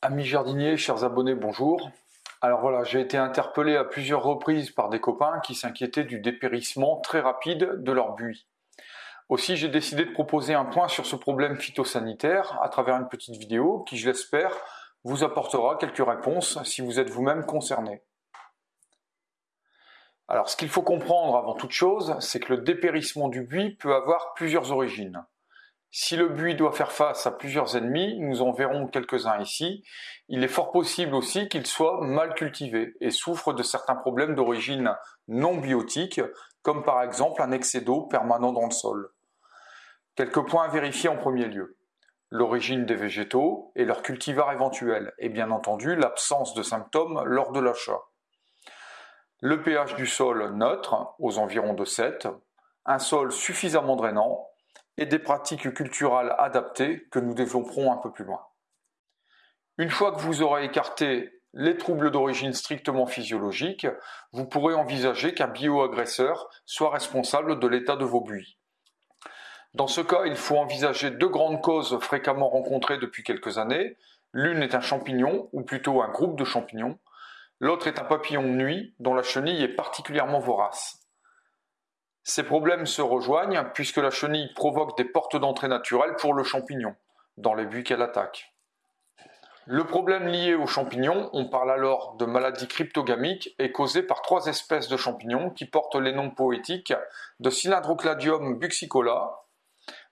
Amis jardiniers, chers abonnés, bonjour. Alors voilà, j'ai été interpellé à plusieurs reprises par des copains qui s'inquiétaient du dépérissement très rapide de leur buis. Aussi, j'ai décidé de proposer un point sur ce problème phytosanitaire à travers une petite vidéo qui, je l'espère, vous apportera quelques réponses si vous êtes vous-même concerné. Alors, ce qu'il faut comprendre avant toute chose, c'est que le dépérissement du buis peut avoir plusieurs origines. Si le buis doit faire face à plusieurs ennemis, nous en verrons quelques-uns ici, il est fort possible aussi qu'il soit mal cultivé et souffre de certains problèmes d'origine non biotique, comme par exemple un excès d'eau permanent dans le sol. Quelques points à vérifier en premier lieu. L'origine des végétaux et leur cultivar éventuel, et bien entendu l'absence de symptômes lors de l'achat. Le pH du sol neutre, aux environs de 7, un sol suffisamment drainant, et des pratiques culturales adaptées que nous développerons un peu plus loin. Une fois que vous aurez écarté les troubles d'origine strictement physiologique, vous pourrez envisager qu'un bioagresseur soit responsable de l'état de vos buis. Dans ce cas, il faut envisager deux grandes causes fréquemment rencontrées depuis quelques années. L'une est un champignon, ou plutôt un groupe de champignons. L'autre est un papillon de nuit dont la chenille est particulièrement vorace. Ces problèmes se rejoignent puisque la chenille provoque des portes d'entrée naturelles pour le champignon, dans les buis qu'elle attaque. Le problème lié aux champignons, on parle alors de maladie cryptogamique, est causé par trois espèces de champignons qui portent les noms poétiques de Cylindrocladium buxicola,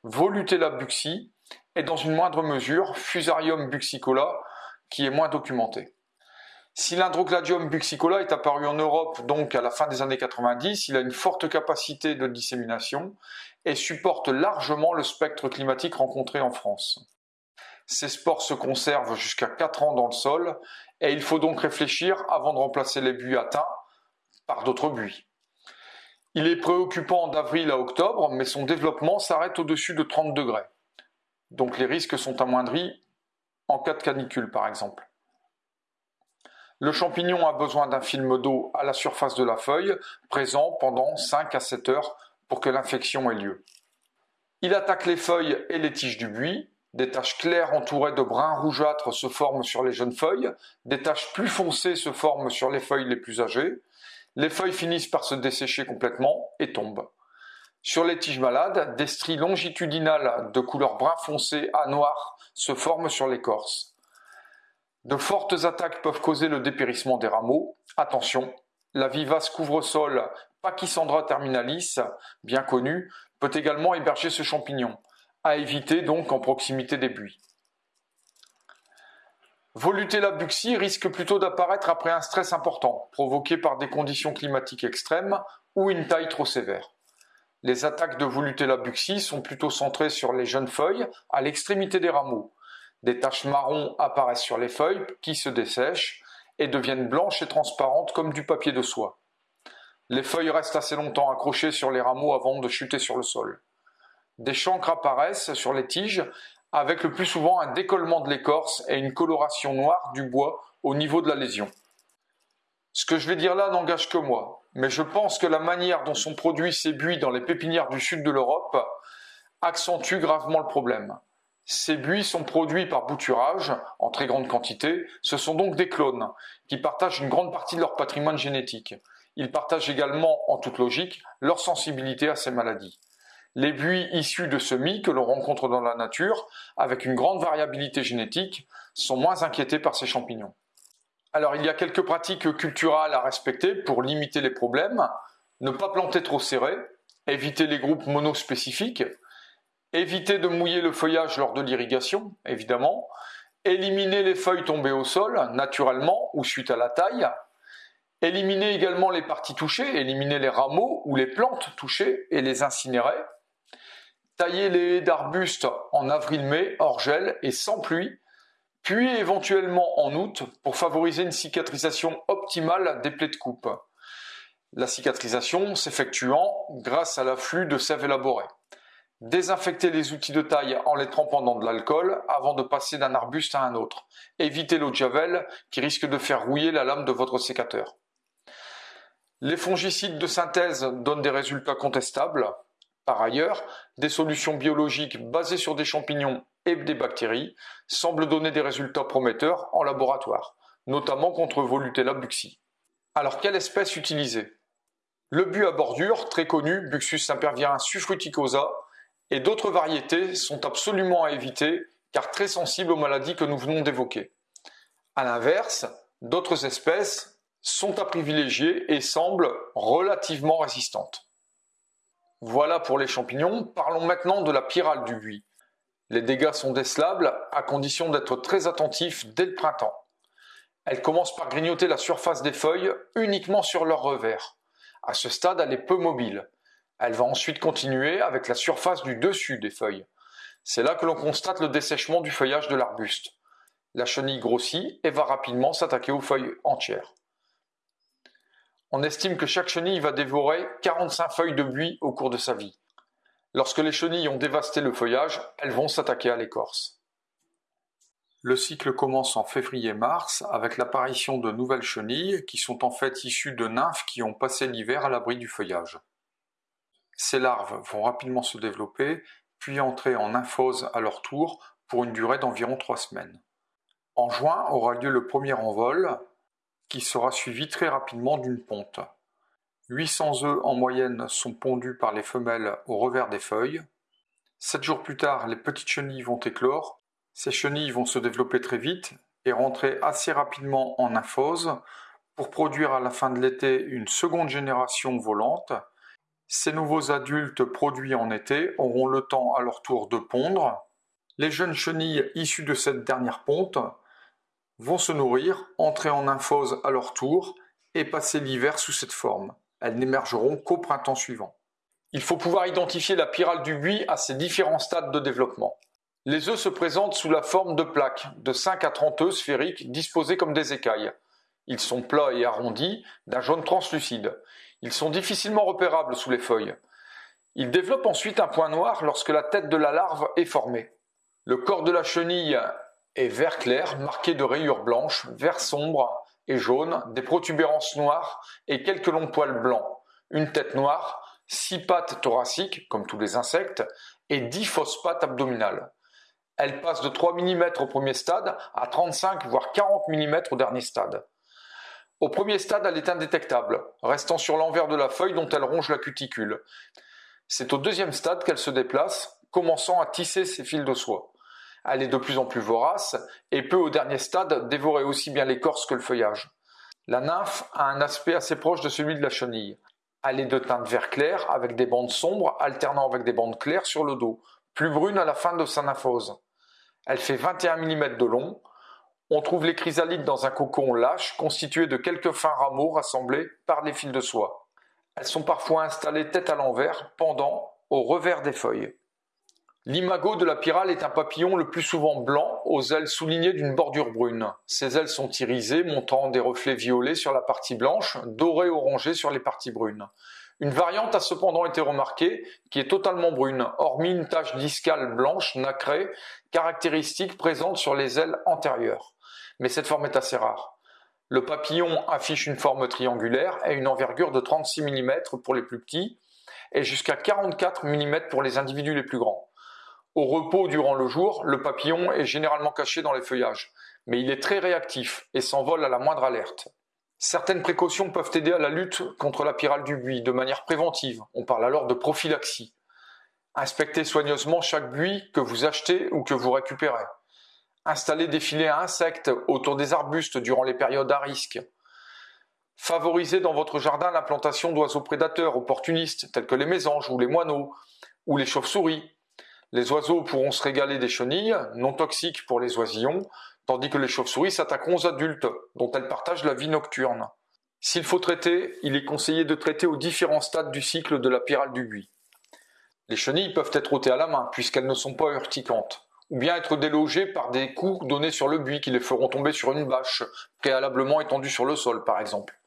Volutella buxi et dans une moindre mesure Fusarium buxicola qui est moins documenté. Cylindrocladium buxicola est apparu en Europe donc à la fin des années 90, il a une forte capacité de dissémination et supporte largement le spectre climatique rencontré en France. Ces spores se conservent jusqu'à 4 ans dans le sol et il faut donc réfléchir avant de remplacer les buis atteints par d'autres buis. Il est préoccupant d'avril à octobre, mais son développement s'arrête au-dessus de 30 degrés. Donc les risques sont amoindris en cas de canicule par exemple. Le champignon a besoin d'un film d'eau à la surface de la feuille, présent pendant 5 à 7 heures pour que l'infection ait lieu. Il attaque les feuilles et les tiges du buis, des taches claires entourées de brun rougeâtre se forment sur les jeunes feuilles, des taches plus foncées se forment sur les feuilles les plus âgées, les feuilles finissent par se dessécher complètement et tombent. Sur les tiges malades, des stries longitudinales de couleur brun foncé à noir se forment sur l'écorce. De fortes attaques peuvent causer le dépérissement des rameaux. Attention, la vivace couvre-sol Pachysandra terminalis, bien connue, peut également héberger ce champignon, à éviter donc en proximité des buis. Volutella buxi risque plutôt d'apparaître après un stress important, provoqué par des conditions climatiques extrêmes ou une taille trop sévère. Les attaques de Volutella buxi sont plutôt centrées sur les jeunes feuilles à l'extrémité des rameaux, des taches marron apparaissent sur les feuilles qui se dessèchent et deviennent blanches et transparentes comme du papier de soie. Les feuilles restent assez longtemps accrochées sur les rameaux avant de chuter sur le sol. Des chancres apparaissent sur les tiges avec le plus souvent un décollement de l'écorce et une coloration noire du bois au niveau de la lésion. Ce que je vais dire là n'engage que moi, mais je pense que la manière dont sont produits ces buis dans les pépinières du sud de l'Europe accentue gravement le problème. Ces buis sont produits par bouturage en très grande quantité. Ce sont donc des clones qui partagent une grande partie de leur patrimoine génétique. Ils partagent également, en toute logique, leur sensibilité à ces maladies. Les buis issus de semis que l'on rencontre dans la nature, avec une grande variabilité génétique, sont moins inquiétés par ces champignons. Alors il y a quelques pratiques culturales à respecter pour limiter les problèmes. Ne pas planter trop serré, éviter les groupes monospécifiques, éviter de mouiller le feuillage lors de l'irrigation, évidemment, éliminer les feuilles tombées au sol, naturellement ou suite à la taille, éliminer également les parties touchées, éliminer les rameaux ou les plantes touchées et les incinérer, tailler les haies d'arbustes en avril-mai, hors gel et sans pluie, puis éventuellement en août pour favoriser une cicatrisation optimale des plaies de coupe. La cicatrisation s'effectuant grâce à l'afflux de sève élaborée. Désinfectez les outils de taille en les trempant dans de l'alcool avant de passer d'un arbuste à un autre. Évitez l'eau de javel qui risque de faire rouiller la lame de votre sécateur. Les fongicides de synthèse donnent des résultats contestables. Par ailleurs, des solutions biologiques basées sur des champignons et des bactéries semblent donner des résultats prometteurs en laboratoire, notamment contre Volutella buxi. Alors quelle espèce utiliser? Le buis à bordure, très connu, Buxus impervirin sufruticosa, et d'autres variétés sont absolument à éviter car très sensibles aux maladies que nous venons d'évoquer. A l'inverse, d'autres espèces sont à privilégier et semblent relativement résistantes. Voilà pour les champignons, parlons maintenant de la pyrale du buis. Les dégâts sont décelables à condition d'être très attentif dès le printemps. Elle commence par grignoter la surface des feuilles uniquement sur leur revers. À ce stade, elle est peu mobile. Elle va ensuite continuer avec la surface du dessus des feuilles. C'est là que l'on constate le dessèchement du feuillage de l'arbuste. La chenille grossit et va rapidement s'attaquer aux feuilles entières. On estime que chaque chenille va dévorer 45 feuilles de buis au cours de sa vie. Lorsque les chenilles ont dévasté le feuillage, elles vont s'attaquer à l'écorce. Le cycle commence en février-mars avec l'apparition de nouvelles chenilles qui sont en fait issues de nymphes qui ont passé l'hiver à l'abri du feuillage. Ces larves vont rapidement se développer, puis entrer en nymphose à leur tour pour une durée d'environ trois semaines. En juin aura lieu le premier envol, qui sera suivi très rapidement d'une ponte. 800 œufs en moyenne sont pondus par les femelles au revers des feuilles. Sept jours plus tard, les petites chenilles vont éclore. Ces chenilles vont se développer très vite et rentrer assez rapidement en nymphose pour produire à la fin de l'été une seconde génération volante. Ces nouveaux adultes produits en été auront le temps à leur tour de pondre. Les jeunes chenilles issues de cette dernière ponte vont se nourrir, entrer en nymphose à leur tour et passer l'hiver sous cette forme. Elles n'émergeront qu'au printemps suivant. Il faut pouvoir identifier la pyrale du buis à ses différents stades de développement. Les œufs se présentent sous la forme de plaques, de 5 à 30 œufs sphériques disposés comme des écailles. Ils sont plats et arrondis, d'un jaune translucide. Ils sont difficilement repérables sous les feuilles. Ils développent ensuite un point noir lorsque la tête de la larve est formée. Le corps de la chenille est vert clair, marqué de rayures blanches, vert sombre et jaune, des protubérances noires et quelques longs poils blancs, une tête noire, six pattes thoraciques, comme tous les insectes, et dix fausses pattes abdominales. Elle passe de 3 mm au premier stade à 35 voire 40 mm au dernier stade. Au premier stade, elle est indétectable, restant sur l'envers de la feuille dont elle ronge la cuticule. C'est au deuxième stade qu'elle se déplace, commençant à tisser ses fils de soie. Elle est de plus en plus vorace et peut au dernier stade dévorer aussi bien l'écorce que le feuillage. La nymphe a un aspect assez proche de celui de la chenille. Elle est de teinte vert clair avec des bandes sombres alternant avec des bandes claires sur le dos, plus brunes à la fin de sa nymphose. Elle fait 21 mm de long. On trouve les chrysalides dans un cocon lâche constitué de quelques fins rameaux rassemblés par des fils de soie. Elles sont parfois installées tête à l'envers, pendant au revers des feuilles. L'imago de la pyrale est un papillon le plus souvent blanc, aux ailes soulignées d'une bordure brune. Ses ailes sont irisées, montrant des reflets violets sur la partie blanche, dorés orangés sur les parties brunes. Une variante a cependant été remarquée, qui est totalement brune, hormis une tache discale blanche nacrée, caractéristique présente sur les ailes antérieures. Mais cette forme est assez rare. Le papillon affiche une forme triangulaire et une envergure de 36 mm pour les plus petits, et jusqu'à 44 mm pour les individus les plus grands. Au repos durant le jour, le papillon est généralement caché dans les feuillages, mais il est très réactif et s'envole à la moindre alerte. Certaines précautions peuvent aider à la lutte contre la pyrale du buis de manière préventive. On parle alors de prophylaxie. Inspectez soigneusement chaque buis que vous achetez ou que vous récupérez. Installez des filets à insectes autour des arbustes durant les périodes à risque. Favorisez dans votre jardin l'implantation d'oiseaux prédateurs opportunistes tels que les mésanges ou les moineaux ou les chauves-souris les oiseaux pourront se régaler des chenilles, non toxiques pour les oisillons, tandis que les chauves-souris s'attaqueront aux adultes, dont elles partagent la vie nocturne. S'il faut traiter, il est conseillé de traiter aux différents stades du cycle de la pyrale du buis. Les chenilles peuvent être ôtées à la main, puisqu'elles ne sont pas urticantes, ou bien être délogées par des coups donnés sur le buis qui les feront tomber sur une bâche, préalablement étendue sur le sol par exemple.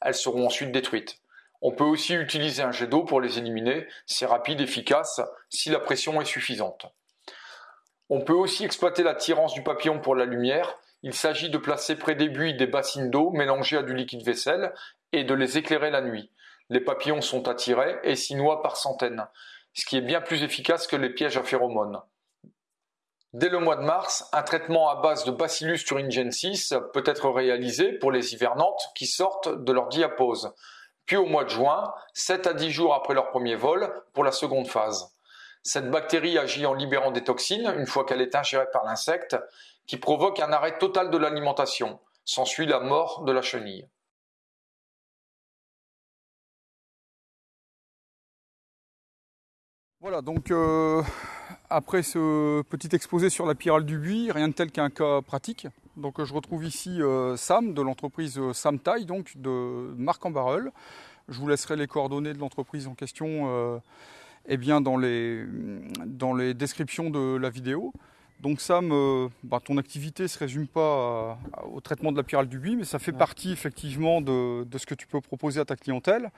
Elles seront ensuite détruites. On peut aussi utiliser un jet d'eau pour les éliminer, c'est rapide, efficace, si la pression est suffisante. On peut aussi exploiter l'attirance du papillon pour la lumière. Il s'agit de placer près des buis des bassines d'eau mélangées à du liquide vaisselle et de les éclairer la nuit. Les papillons sont attirés et s'y noient par centaines, ce qui est bien plus efficace que les pièges à phéromones. Dès le mois de mars, un traitement à base de Bacillus thuringiensis peut être réalisé pour les hivernantes qui sortent de leur diapause, puis au mois de juin, 7 à 10 jours après leur premier vol, pour la seconde phase. Cette bactérie agit en libérant des toxines une fois qu'elle est ingérée par l'insecte, qui provoque un arrêt total de l'alimentation. S'ensuit la mort de la chenille. Voilà, donc euh, après ce petit exposé sur la pyrale du buis, rien de tel qu'un cas pratique. Donc euh, je retrouve ici euh, Sam de l'entreprise euh, Sam Taille, donc de Marc en Barreul. Je vous laisserai les coordonnées de l'entreprise en question eh bien dans, les, dans les descriptions de la vidéo. Donc Sam, bah, ton activité ne se résume pas au traitement de la pyrale du buis, mais ça fait partie effectivement de, de, ce que tu peux proposer à ta clientèle.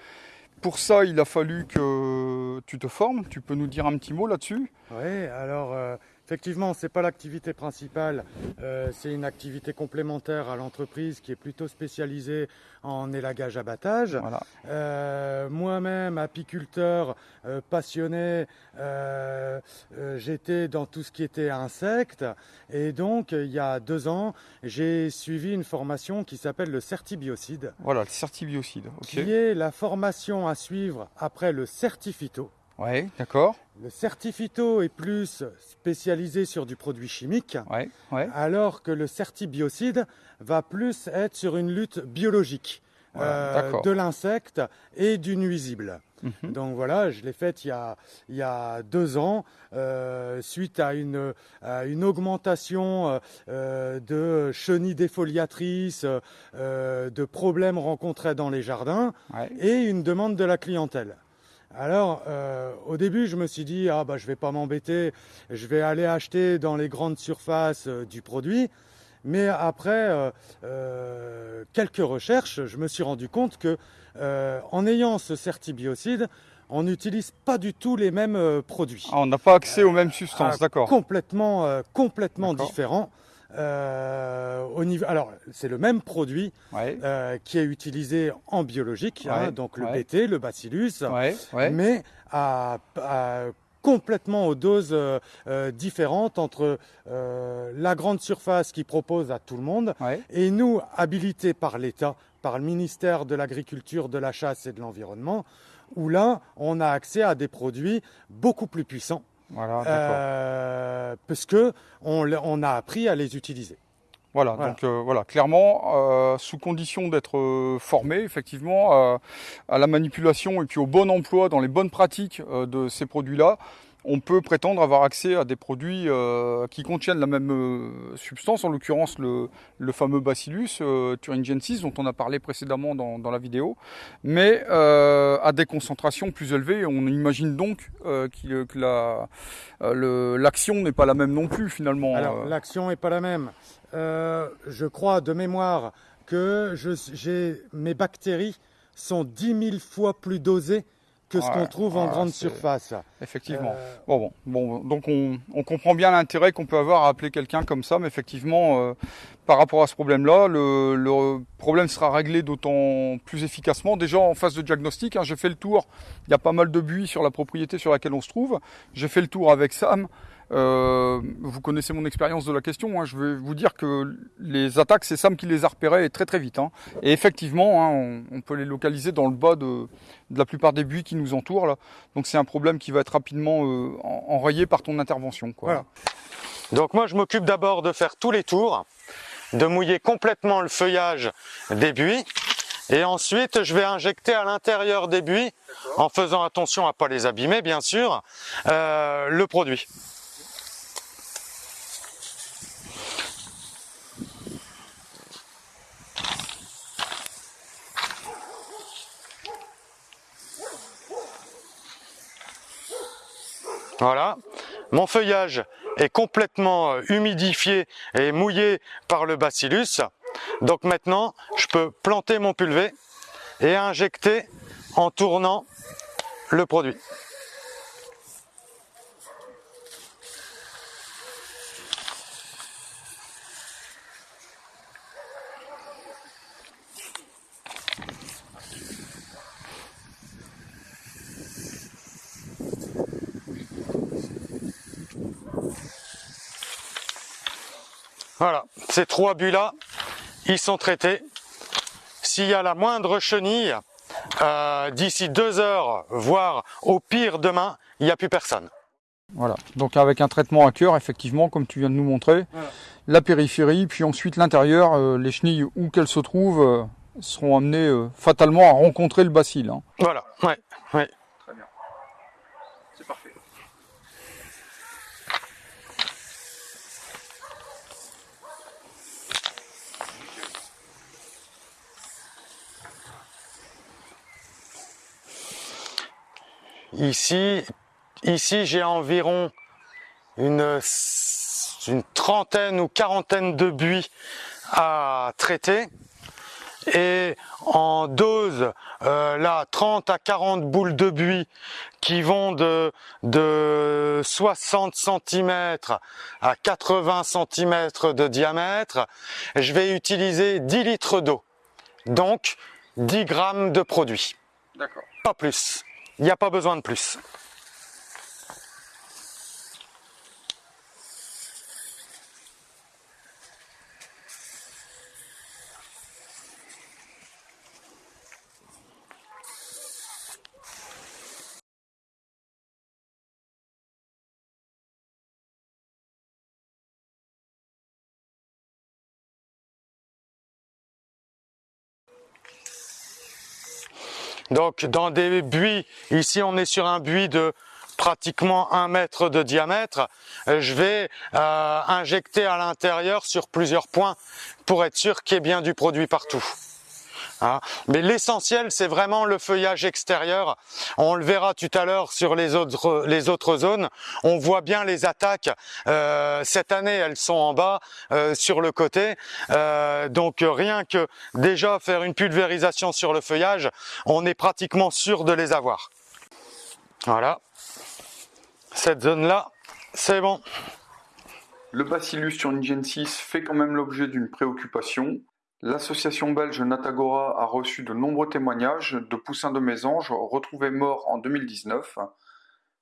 Pour ça, il a fallu que tu te formes. Tu peux nous dire un petit mot là-dessus? Oui, alors euh, effectivement, ce n'est pas l'activité principale, euh, c'est une activité complémentaire à l'entreprise qui est plutôt spécialisée en élagage abattage. Voilà. Euh, Moi-même, apiculteur euh, passionné, j'étais dans tout ce qui était insectes et donc il y a deux ans, j'ai suivi une formation qui s'appelle le certibiocide. Voilà, le certibiocide. Qui est la formation à suivre après le certifito. Oui, d'accord. Le certifito est plus spécialisé sur du produit chimique, ouais, ouais. alors que le certibiocide va plus être sur une lutte biologique voilà, euh, de l'insecte et du nuisible. -hmm. Donc voilà, je l'ai faite il, il, y a deux ans, euh, suite à une, à une augmentation euh, de chenilles défoliatrices, de problèmes rencontrés dans les jardins ouais. et une demande de la clientèle. Alors, euh, au début, je me suis dit, ah bah je vais pas m'embêter, je vais aller acheter dans les grandes surfaces euh, du produit. Mais après euh, quelques recherches, je me suis rendu compte que en ayant ce certibiocide, on n'utilise pas du tout les mêmes produits. Ah, on n'a pas accès aux mêmes substances, d'accord. Complètement, complètement différents. Euh, au niveau, alors c'est le même produit ouais. euh, qui est utilisé en biologique, ouais, hein, donc le ouais. BT, le bacillus, mais à, à, complètement aux doses euh, différentes entre la grande surface qui propose à tout le monde et nous habilités par l'État, par le ministère de l'Agriculture, de la Chasse et de l'Environnement, où là on a accès à des produits beaucoup plus puissants. Voilà, euh, parce que on, on, a appris à les utiliser. Voilà, voilà. donc euh, voilà, clairement, euh, sous condition d'être euh, formé effectivement à la manipulation et puis au bon emploi dans les bonnes pratiques de ces produits-là, on peut prétendre avoir accès à des produits euh, qui contiennent la même euh, substance, en l'occurrence le, fameux Bacillus euh, thuringiensis dont on a parlé précédemment dans, la vidéo, mais euh, à des concentrations plus élevées. On imagine donc que l'action la, n'est pas la même non plus finalement. L'action n'est pas la même. je crois de mémoire que mes bactéries sont 10 000 fois plus dosées que ce ouais, qu'on trouve en grande surface. Effectivement. Euh... Bon, bon, bon, donc on, on comprend bien l'intérêt qu'on peut avoir à appeler quelqu'un comme ça, mais effectivement, euh, par rapport à ce problème-là, le, le, problème sera réglé d'autant plus efficacement. Déjà en phase de diagnostic, hein, j'ai fait le tour. Il y a pas mal de buis sur la propriété sur laquelle on se trouve. J'ai fait le tour avec Sam. Euh, vous connaissez mon expérience de la question. Hein. Je vais vous dire que les attaques, c'est Sam qui les a repérées très très vite. Hein. Et effectivement, hein, on, peut les localiser dans le bas de, la plupart des buis qui nous entourent. Là. Donc c'est un problème qui va être rapidement euh, enrayé par ton intervention. Quoi. Voilà. Donc moi, je m'occupe d'abord de faire tous les tours, de mouiller complètement le feuillage des buis. Et ensuite, je vais injecter à l'intérieur des buis, en faisant attention à pas les abîmer, bien sûr, euh, le produit. Voilà, mon feuillage est complètement humidifié et mouillé par le bacillus. Donc maintenant, je peux planter mon pulvé et injecter en tournant le produit. Voilà, ces trois buts-là, ils sont traités. S'il y a la moindre chenille, euh, d'ici deux heures, voire au pire demain, il n'y a plus personne. Voilà, donc avec un traitement à cœur, effectivement, comme tu viens de nous montrer, la périphérie, puis ensuite l'intérieur, euh, les chenilles où qu'elles se trouvent euh, seront amenées fatalement à rencontrer le bacille. Hein. Voilà, ouais, ouais. Ici, ici j'ai environ une, une trentaine ou quarantaine de buis à traiter. Et en dose euh, là 30 à 40 boules de buis qui vont de, de 60 cm à 80 cm de diamètre. Je vais utiliser 10 litres d'eau. Donc 10 grammes de produit d'accord. Pas plus il n'y a pas besoin de plus. Donc dans des buis, ici on est sur un buis de pratiquement un mètre de diamètre, euh, je vais euh, injecter à l'intérieur sur plusieurs points pour être sûr qu'il y ait bien du produit partout. Hein. Mais l'essentiel, c'est vraiment le feuillage extérieur. On le verra tout à l'heure sur les autres, zones. On voit bien les attaques. Euh, cette année, elles sont en bas, euh, sur le côté. Euh, donc rien que déjà faire une pulvérisation sur le feuillage, on est pratiquement sûr de les avoir. Voilà. Cette zone-là, c'est bon. Le Bacillus thuringiensis fait quand même l'objet d'une préoccupation. L'association belge Natagora a reçu de nombreux témoignages de poussins de mésanges retrouvés morts en 2019.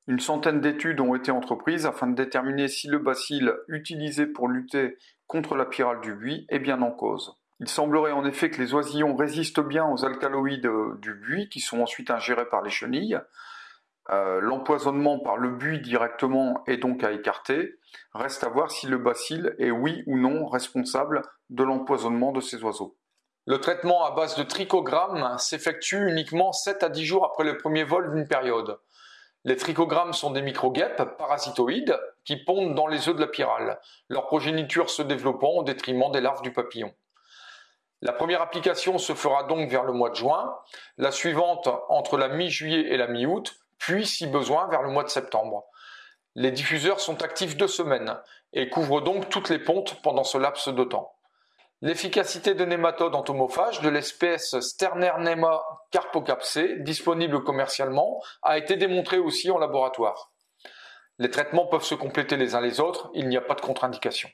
Une centaine d'études ont été entreprises afin de déterminer si le bacille utilisé pour lutter contre la pyrale du buis est bien en cause. Il semblerait en effet que les oisillons résistent bien aux alcaloïdes du buis qui sont ensuite ingérés par les chenilles. Euh, l'empoisonnement par le buis directement est donc à écarter. Reste à voir si le bacille est oui ou non responsable de l'empoisonnement de ces oiseaux. Le traitement à base de trichogramme s'effectue uniquement 7 à 10 jours après le premier vol d'une période. Les trichogrammes sont des microguêpes parasitoïdes qui pondent dans les œufs de la pyrale, leur progéniture se développant au détriment des larves du papillon. La première application se fera donc vers le mois de juin, la suivante entre la mi-juillet et la mi-août, puis si besoin vers le mois de septembre. Les diffuseurs sont actifs deux semaines et couvrent donc toutes les pontes pendant ce laps de temps. L'efficacité de nématodes entomophages de l'espèce Sternernema carpocapsé, disponible commercialement, a été démontrée aussi en laboratoire. Les traitements peuvent se compléter les uns les autres, il n'y a pas de contre-indication.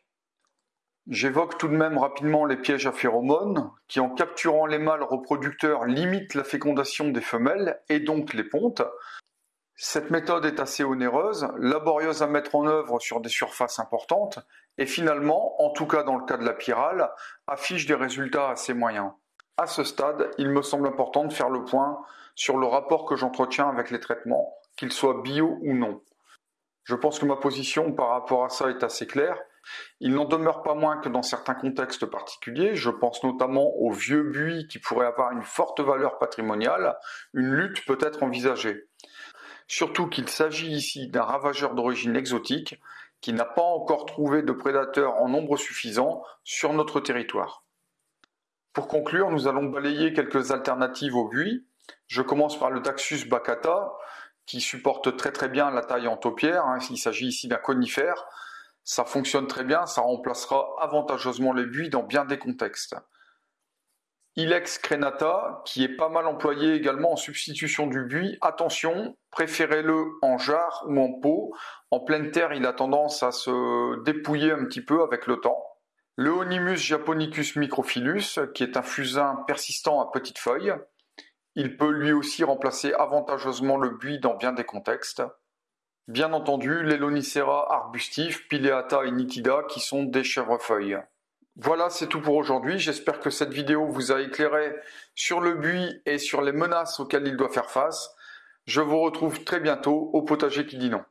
J'évoque tout de même rapidement les pièges à phéromones, qui en capturant les mâles reproducteurs limitent la fécondation des femelles et donc les pontes, cette méthode est assez onéreuse, laborieuse à mettre en œuvre sur des surfaces importantes, et finalement, en tout cas dans le cas de la pyrale, affiche des résultats assez moyens. À ce stade, il me semble important de faire le point sur le rapport que j'entretiens avec les traitements, qu'ils soient bio ou non. Je pense que ma position par rapport à ça est assez claire. Il n'en demeure pas moins que dans certains contextes particuliers, je pense notamment aux vieux buis qui pourraient avoir une forte valeur patrimoniale, une lutte peut être envisagée surtout qu'il s'agit ici d'un ravageur d'origine exotique qui n'a pas encore trouvé de prédateurs en nombre suffisant sur notre territoire. Pour conclure, nous allons balayer quelques alternatives au buis. Je commence par le Taxus baccata, qui supporte très très bien la taille en taupière. Hein. Il s'agit ici d'un conifère. Ça fonctionne très bien, ça remplacera avantageusement les buis dans bien des contextes. Ilex crenata, qui est pas mal employé également en substitution du buis. Attention, préférez-le en jarre ou en pot. En pleine terre, il a tendance à se dépouiller un petit peu avec le temps. Le Onimus japonicus microphyllus, qui est un fusain persistant à petites feuilles. Il peut lui aussi remplacer avantageusement le buis dans bien des contextes. Bien entendu, les Lonicera arbustifs, Pileata et Nitida, qui sont des chèvrefeuilles. Voilà, c'est tout pour aujourd'hui. J'espère que cette vidéo vous a éclairé sur le buis et sur les menaces auxquelles il doit faire face. Je vous retrouve très bientôt au potager qui dit non.